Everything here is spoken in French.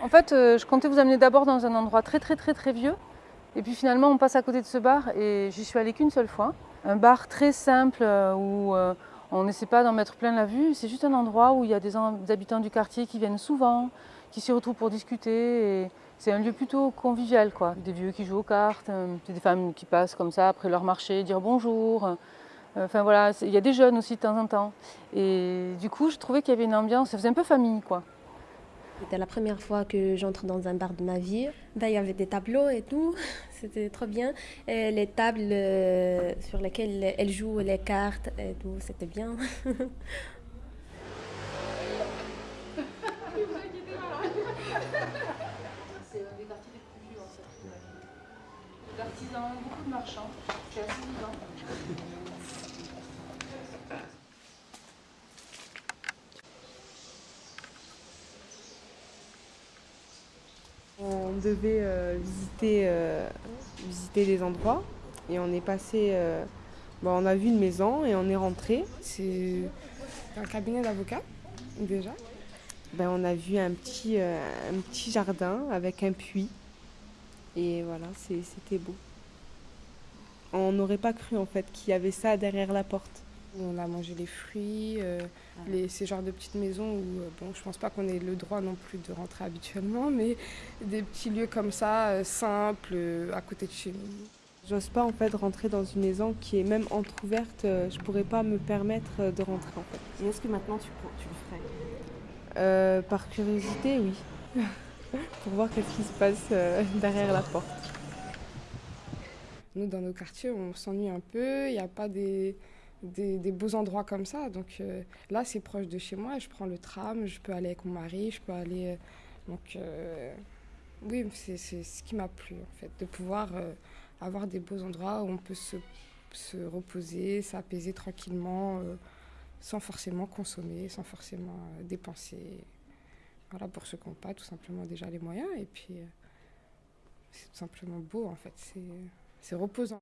En fait, euh, je comptais vous amener d'abord dans un endroit très très très très vieux. Et puis finalement, on passe à côté de ce bar et j'y suis allée qu'une seule fois. Un bar très simple euh, où euh, on n'essaie pas d'en mettre plein la vue. C'est juste un endroit où il y a des, habitants du quartier qui viennent souvent, qui s'y retrouvent pour discuter. C'est un lieu plutôt convivial, quoi. Des vieux qui jouent aux cartes, des femmes qui passent comme ça après leur marché, dire bonjour. Enfin voilà, il y a des jeunes aussi de temps en temps. Et du coup, je trouvais qu'il y avait une ambiance, ça faisait un peu famille, quoi. C'était la première fois que j'entre dans un bar de ma vie. Ben, il y avait des tableaux et tout, c'était trop bien. Et les tables euh, sur lesquelles elles jouent les cartes et tout, c'était bien. C'est un des quartiers les plus vieux en fait. D'artisans, beaucoup de marchands, c'est assez vivant. On devait euh, visiter, euh, visiter des endroits et on est passé. Euh, bon, on a vu une maison et on est rentré. C'est un cabinet d'avocat déjà. Ben, on a vu un petit, un petit jardin avec un puits. Et voilà, c'était beau. On n'aurait pas cru en fait qu'il y avait ça derrière la porte. On a mangé les fruits, euh, les, ces genres de petites maisons où, euh, bon, je pense pas qu'on ait le droit non plus de rentrer habituellement, mais des petits lieux comme ça, euh, simples, à côté de chez nous. J'ose pas en fait rentrer dans une maison qui est même entrouverte, je pourrais pas me permettre de rentrer en fait. Et est-ce que maintenant tu, tu le ferais? Par curiosité, oui. Pour voir qu'est-ce qui se passe derrière la porte. Nous, dans nos quartiers, on s'ennuie un peu, il n'y a pas des beaux endroits comme ça. Donc euh, là, c'est proche de chez moi. Je prends le tram, je peux aller avec mon mari, je peux aller. Euh, donc euh, oui, c'est ce qui m'a plu en fait, de pouvoir avoir des beaux endroits où on peut se, se reposer, s'apaiser tranquillement, sans forcément consommer, sans forcément dépenser. Voilà, pour ceux qui n'ont pas tout simplement déjà les moyens. Et puis, c'est tout simplement beau en fait, c'est reposant.